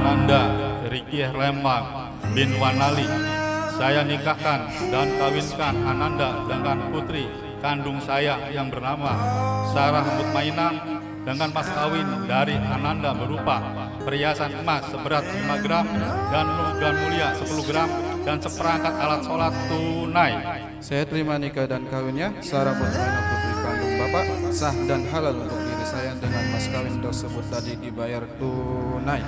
Ananda Riki Lembang bin Wanali. Saya nikahkan dan kawinkan Ananda dengan putri kandung saya yang bernama Sarah Mutmainah dengan mas kawin dari Ananda berupa perhiasan emas seberat 5 gram dan logam mulia 10 gram dan seperangkat alat sholat tunai. Saya terima nikah dan kawinnya Sarah Mutmainah kandung Bapak sah dan halal untuk diri saya dengan mas kawin tersebut tadi dibayar tunai.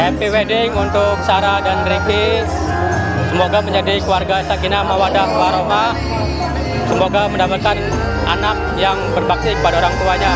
Happy wedding untuk Sarah dan Ricky. Semoga menjadi keluarga sakinah mawadah warohmah. Semoga mendapatkan anak yang berbakti kepada orang tuanya.